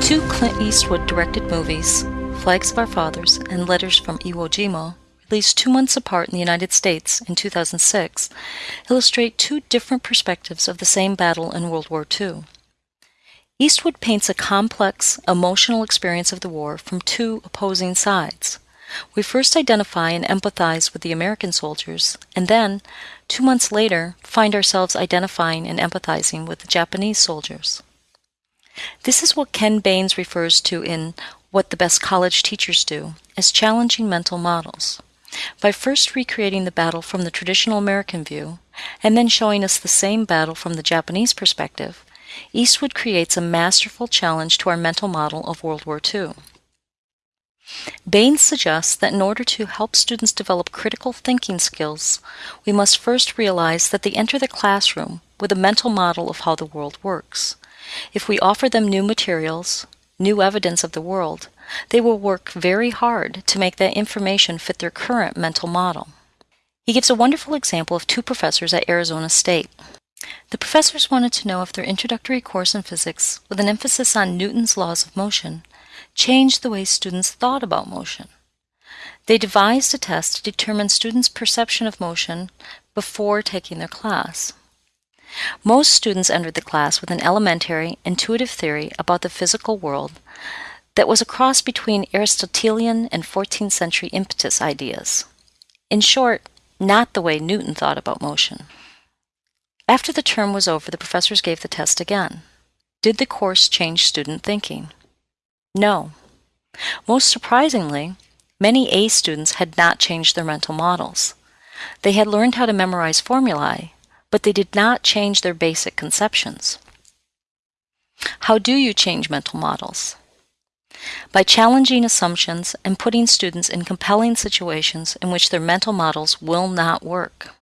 Two Clint Eastwood directed movies, Flags of Our Fathers and Letters from Iwo Jima, released two months apart in the United States in 2006, illustrate two different perspectives of the same battle in World War II. Eastwood paints a complex, emotional experience of the war from two opposing sides. We first identify and empathize with the American soldiers, and then, two months later, find ourselves identifying and empathizing with the Japanese soldiers. This is what Ken Baines refers to in What the Best College Teachers Do as challenging mental models. By first recreating the battle from the traditional American view, and then showing us the same battle from the Japanese perspective, Eastwood creates a masterful challenge to our mental model of World War II. Baines suggests that in order to help students develop critical thinking skills, we must first realize that they enter the classroom with a mental model of how the world works. If we offer them new materials, new evidence of the world, they will work very hard to make that information fit their current mental model. He gives a wonderful example of two professors at Arizona State. The professors wanted to know if their introductory course in physics, with an emphasis on Newton's laws of motion, changed the way students thought about motion. They devised a test to determine students' perception of motion before taking their class. Most students entered the class with an elementary, intuitive theory about the physical world that was a cross between Aristotelian and 14th century impetus ideas. In short, not the way Newton thought about motion. After the term was over, the professors gave the test again. Did the course change student thinking? No. Most surprisingly, many A students had not changed their mental models. They had learned how to memorize formulae, but they did not change their basic conceptions. How do you change mental models? By challenging assumptions and putting students in compelling situations in which their mental models will not work.